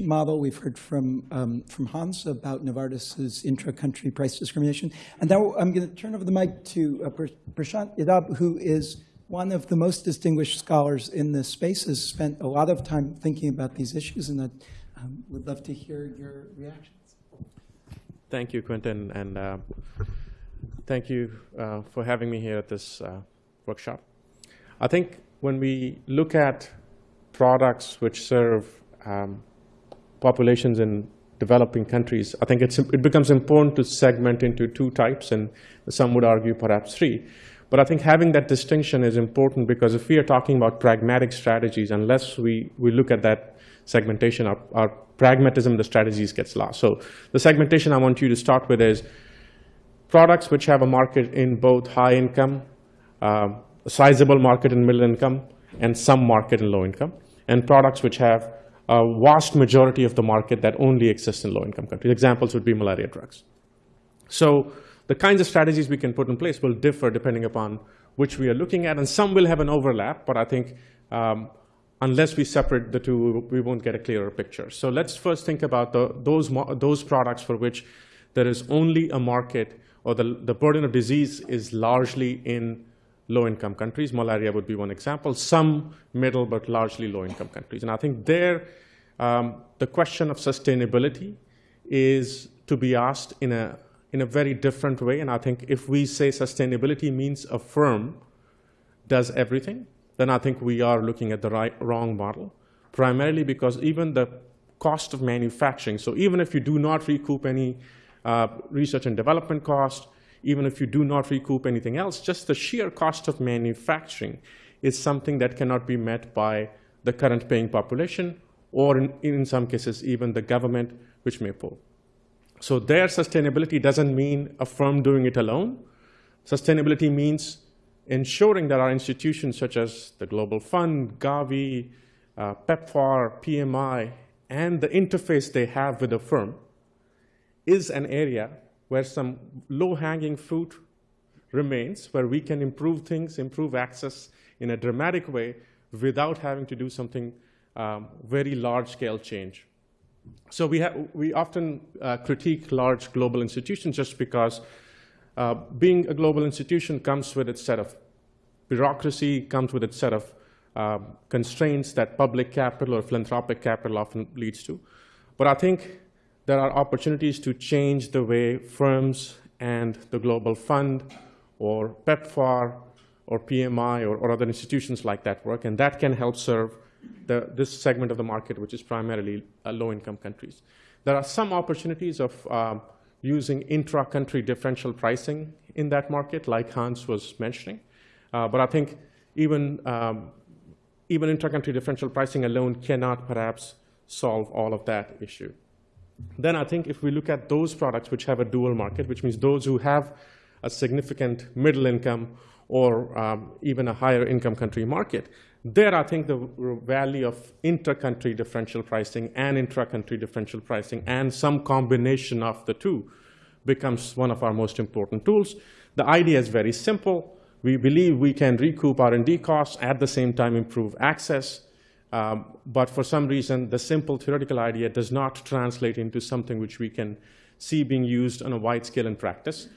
model. We've heard from, um, from Hans about Novartis's intra-country price discrimination. And now I'm going to turn over the mic to uh, Prashant Yadav, who is one of the most distinguished scholars in this space, has spent a lot of time thinking about these issues, and I um, would love to hear your reactions. Thank you, Quentin, and uh, thank you uh, for having me here at this uh, workshop. I think when we look at products which serve um, populations in developing countries, I think it becomes important to segment into two types, and some would argue perhaps three. But I think having that distinction is important because if we are talking about pragmatic strategies, unless we, we look at that segmentation, our, our pragmatism, the strategies gets lost. So the segmentation I want you to start with is products which have a market in both high income, uh, a sizable market in middle income, and some market in low income, and products which have a vast majority of the market that only exists in low-income countries. Examples would be malaria drugs. So the kinds of strategies we can put in place will differ depending upon which we are looking at, and some will have an overlap, but I think um, unless we separate the two, we won't get a clearer picture. So let's first think about the, those, those products for which there is only a market or the, the burden of disease is largely in low-income countries. Malaria would be one example. Some middle, but largely low-income countries. And I think there, um, the question of sustainability is to be asked in a, in a very different way. And I think if we say sustainability means a firm does everything, then I think we are looking at the right, wrong model, primarily because even the cost of manufacturing, so even if you do not recoup any uh, research and development cost, even if you do not recoup anything else, just the sheer cost of manufacturing is something that cannot be met by the current paying population or in, in some cases even the government which may pull. So their sustainability doesn't mean a firm doing it alone. Sustainability means ensuring that our institutions such as the Global Fund, Gavi, uh, PEPFAR, PMI, and the interface they have with the firm is an area where some low-hanging fruit remains, where we can improve things, improve access in a dramatic way without having to do something um, very large-scale change. So we, we often uh, critique large global institutions just because uh, being a global institution comes with its set of bureaucracy, comes with its set of uh, constraints that public capital or philanthropic capital often leads to. But I think there are opportunities to change the way firms and the Global Fund or PEPFAR or PMI or, or other institutions like that work, and that can help serve the, this segment of the market, which is primarily uh, low-income countries. There are some opportunities of um, using intra-country differential pricing in that market, like Hans was mentioning. Uh, but I think even, um, even intra-country differential pricing alone cannot perhaps solve all of that issue. Then I think if we look at those products which have a dual market, which means those who have a significant middle income or um, even a higher income country market, there I think the value of inter-country differential pricing and intra-country differential pricing and some combination of the two becomes one of our most important tools. The idea is very simple. We believe we can recoup R&D costs, at the same time improve access, um, but for some reason, the simple theoretical idea does not translate into something which we can see being used on a wide scale in practice.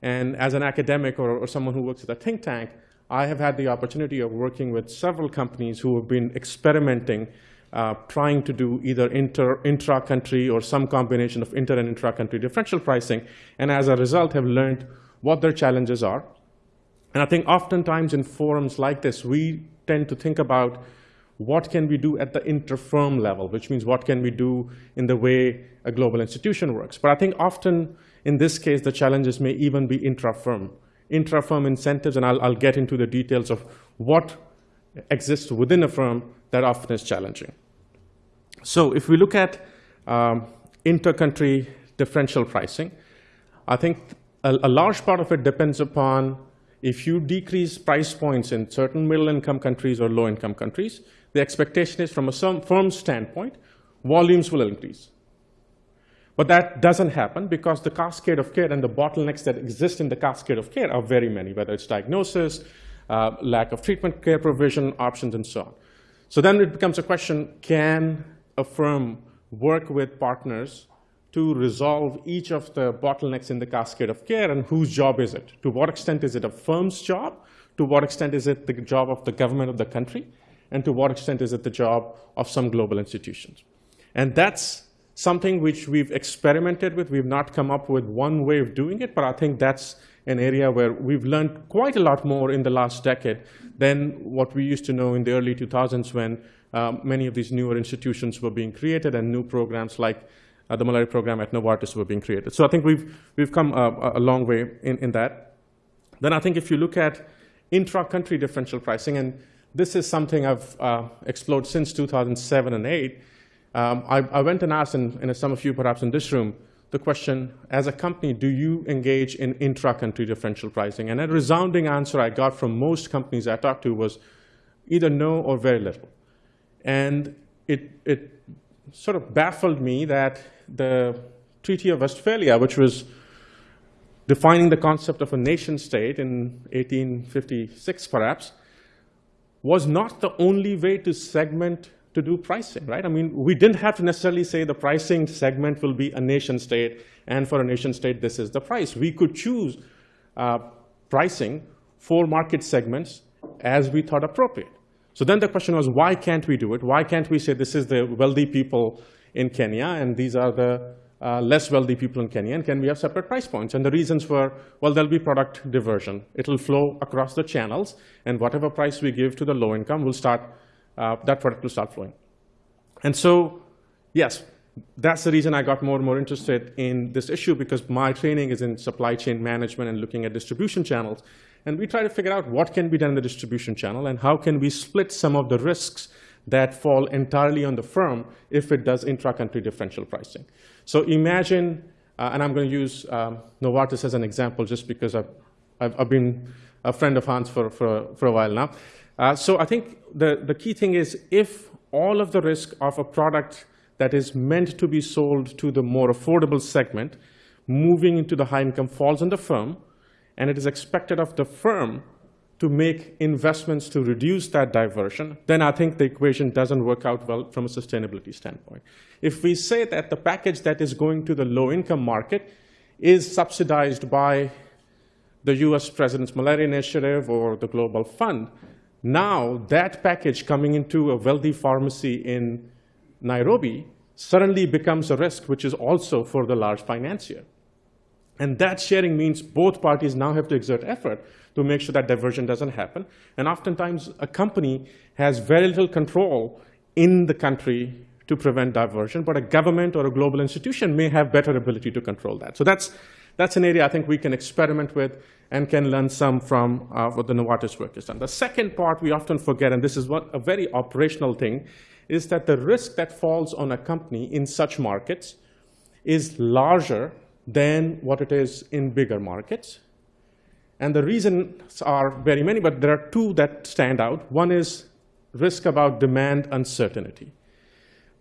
And as an academic or, or someone who works at a think tank, I have had the opportunity of working with several companies who have been experimenting, uh, trying to do either inter, intra-country or some combination of inter and intra-country differential pricing, and as a result have learned what their challenges are. And I think oftentimes in forums like this, we tend to think about what can we do at the inter-firm level, which means what can we do in the way a global institution works. But I think often in this case, the challenges may even be intra-firm. Intra-firm incentives, and I'll, I'll get into the details of what exists within a firm that often is challenging. So if we look at um, inter-country differential pricing, I think a, a large part of it depends upon if you decrease price points in certain middle-income countries or low-income countries, the expectation is from a firm standpoint, volumes will increase. But that doesn't happen because the cascade of care and the bottlenecks that exist in the cascade of care are very many, whether it's diagnosis, uh, lack of treatment care provision, options, and so on. So then it becomes a question, can a firm work with partners to resolve each of the bottlenecks in the cascade of care and whose job is it? To what extent is it a firm's job? To what extent is it the job of the government of the country? And to what extent is it the job of some global institutions? And that's something which we've experimented with. We've not come up with one way of doing it, but I think that's an area where we've learned quite a lot more in the last decade than what we used to know in the early 2000s when um, many of these newer institutions were being created and new programs like uh, the malaria program at Novartis were being created. So I think we've, we've come a, a long way in, in that. Then I think if you look at intra-country differential pricing, and this is something I've uh, explored since 2007 and 8, um, I, I, went and asked, and, and some of you perhaps in this room, the question, as a company, do you engage in intra-country differential pricing? And a resounding answer I got from most companies I talked to was either no or very little. And it, it sort of baffled me that the Treaty of Westphalia, which was defining the concept of a nation state in 1856 perhaps, was not the only way to segment to do pricing, right? I mean, we didn't have to necessarily say the pricing segment will be a nation state, and for a nation state, this is the price. We could choose uh, pricing for market segments as we thought appropriate. So then the question was, why can't we do it? Why can't we say this is the wealthy people in Kenya, and these are the uh, less wealthy people in Kenya, and can we have separate price points? And the reasons were, well, there'll be product diversion. It'll flow across the channels, and whatever price we give to the low income will start uh, that product will start flowing. And so, yes, that's the reason I got more and more interested in this issue because my training is in supply chain management and looking at distribution channels. And we try to figure out what can be done in the distribution channel and how can we split some of the risks that fall entirely on the firm if it does intra-country differential pricing. So imagine, uh, and I'm going to use um, Novartis as an example just because I've, I've, I've, been a friend of Hans for, for, for a while now. Uh, so I think the, the key thing is if all of the risk of a product that is meant to be sold to the more affordable segment moving into the high income falls on the firm, and it is expected of the firm to make investments to reduce that diversion, then I think the equation doesn't work out well from a sustainability standpoint. If we say that the package that is going to the low-income market is subsidized by the US President's Malaria Initiative or the Global Fund, now, that package coming into a wealthy pharmacy in Nairobi suddenly becomes a risk, which is also for the large financier. And that sharing means both parties now have to exert effort to make sure that diversion doesn't happen. And oftentimes, a company has very little control in the country to prevent diversion, but a government or a global institution may have better ability to control that. So that's, that's an area I think we can experiment with and can learn some from uh, what the Novartis work has done. The second part we often forget, and this is what a very operational thing, is that the risk that falls on a company in such markets is larger than what it is in bigger markets. And the reasons are very many, but there are two that stand out. One is risk about demand uncertainty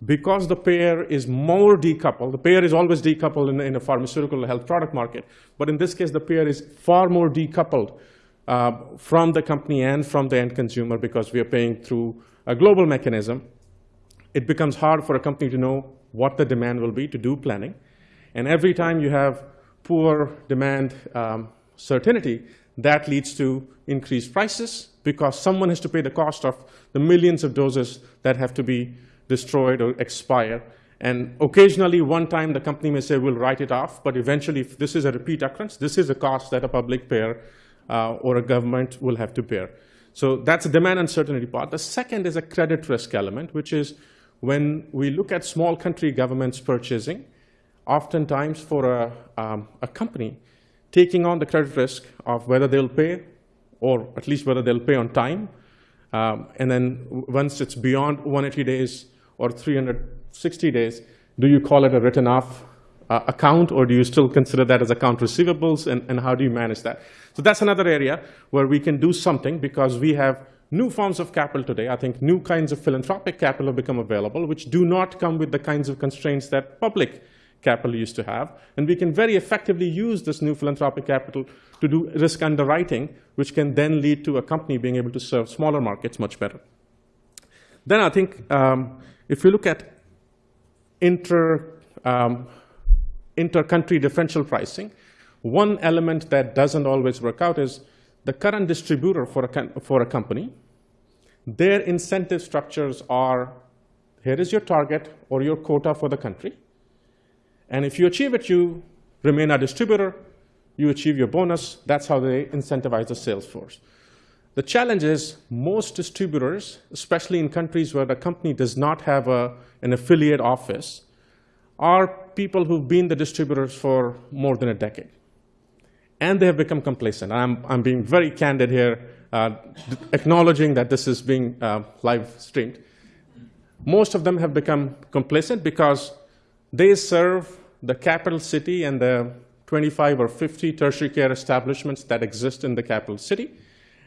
because the payer is more decoupled, the payer is always decoupled in, in, a pharmaceutical health product market, but in this case, the payer is far more decoupled uh, from the company and from the end consumer because we are paying through a global mechanism. It becomes hard for a company to know what the demand will be to do planning. And every time you have poor demand um, certainty, that leads to increased prices because someone has to pay the cost of the millions of doses that have to be destroyed or expire. And occasionally, one time, the company may say, we'll write it off. But eventually, if this is a repeat occurrence, this is a cost that a public payer uh, or a government will have to bear. So that's the demand uncertainty part. The second is a credit risk element, which is when we look at small country governments purchasing, oftentimes for a, um, a company, taking on the credit risk of whether they'll pay or at least whether they'll pay on time. Um, and then once it's beyond 180 days, or 360 days, do you call it a written off uh, account or do you still consider that as account receivables and, and how do you manage that? So that's another area where we can do something because we have new forms of capital today. I think new kinds of philanthropic capital have become available, which do not come with the kinds of constraints that public capital used to have. And we can very effectively use this new philanthropic capital to do risk underwriting, which can then lead to a company being able to serve smaller markets much better. Then I think um, if you look at inter, um, inter-country differential pricing, one element that doesn't always work out is the current distributor for a, for a company, their incentive structures are, here is your target or your quota for the country. And if you achieve it, you remain a distributor, you achieve your bonus. That's how they incentivize the sales force. The challenge is most distributors, especially in countries where the company does not have a, an affiliate office, are people who've been the distributors for more than a decade. And they have become complacent. I'm, I'm being very candid here, uh, acknowledging that this is being uh, live streamed. Most of them have become complacent because they serve the capital city and the 25 or 50 tertiary care establishments that exist in the capital city,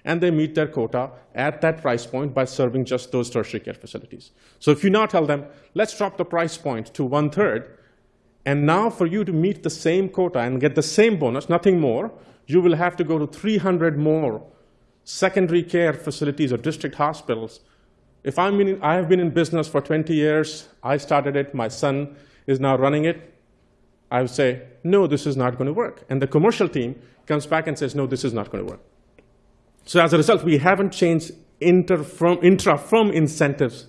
and they meet their quota at that price point by serving just those tertiary care facilities. So if you now tell them, let's drop the price point to one third, and now for you to meet the same quota and get the same bonus, nothing more, you will have to go to 300 more secondary care facilities or district hospitals. If I'm in, I have been in business for 20 years, I started it, my son is now running it, I would say, no, this is not going to work. And the commercial team comes back and says, no, this is not going to work. So as a result, we haven't changed intra-firm intra -firm incentives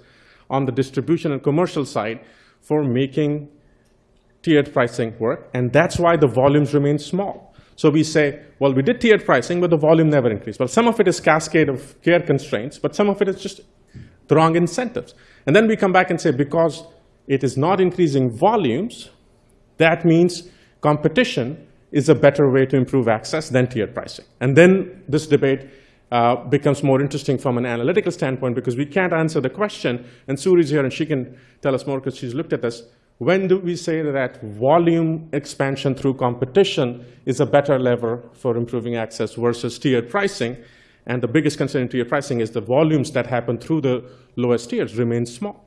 on the distribution and commercial side for making tiered pricing work, and that's why the volumes remain small. So we say, well, we did tiered pricing, but the volume never increased. Well, some of it is cascade of care constraints, but some of it is just the wrong incentives. And then we come back and say, because it is not increasing volumes, that means competition is a better way to improve access than tiered pricing. And then this debate uh, becomes more interesting from an analytical standpoint because we can't answer the question, and Suri's here and she can tell us more because she's looked at this. When do we say that volume expansion through competition is a better lever for improving access versus tiered pricing? And the biggest concern in tiered pricing is the volumes that happen through the lowest tiers remain small.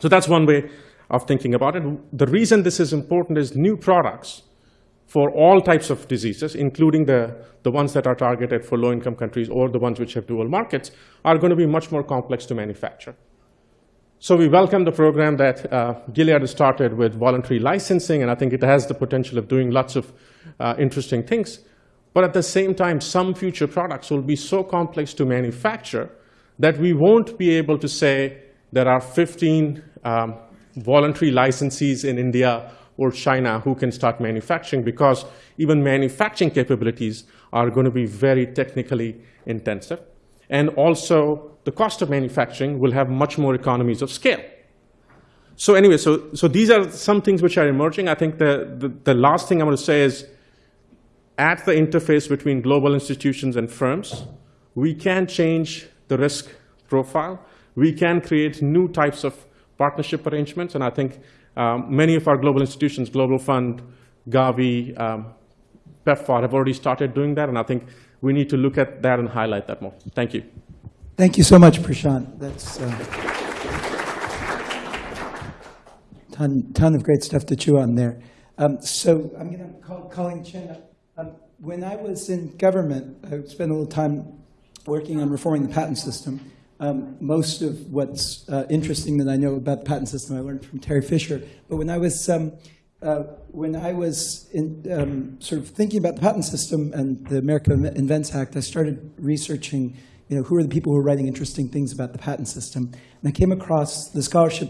So that's one way of thinking about it. The reason this is important is new products for all types of diseases, including the, the ones that are targeted for low-income countries or the ones which have dual markets, are going to be much more complex to manufacture. So we welcome the program that uh, Gilead has started with voluntary licensing, and I think it has the potential of doing lots of uh, interesting things. But at the same time, some future products will be so complex to manufacture that we won't be able to say there are 15 um, voluntary licensees in India or China who can start manufacturing because even manufacturing capabilities are going to be very technically intensive. And also, the cost of manufacturing will have much more economies of scale. So anyway, so, so these are some things which are emerging. I think the, the, the last thing I want to say is at the interface between global institutions and firms, we can change the risk profile. We can create new types of partnership arrangements. And I think um, many of our global institutions, Global Fund, Gavi, um, PEPFAR have already started doing that. And I think we need to look at that and highlight that more. Thank you. Thank you so much, Prashant. That's a uh, ton, ton of great stuff to chew on there. Um, so I'm going to call Colleen Chien. Um, when I was in government, I spent a little time working on reforming the patent system. Um, most of what's uh, interesting that I know about the patent system I learned from Terry Fisher. But when I was um, uh, when I was in, um, sort of thinking about the patent system and the America Invents Act, I started researching, you know, who are the people who are writing interesting things about the patent system. And I came across the scholarship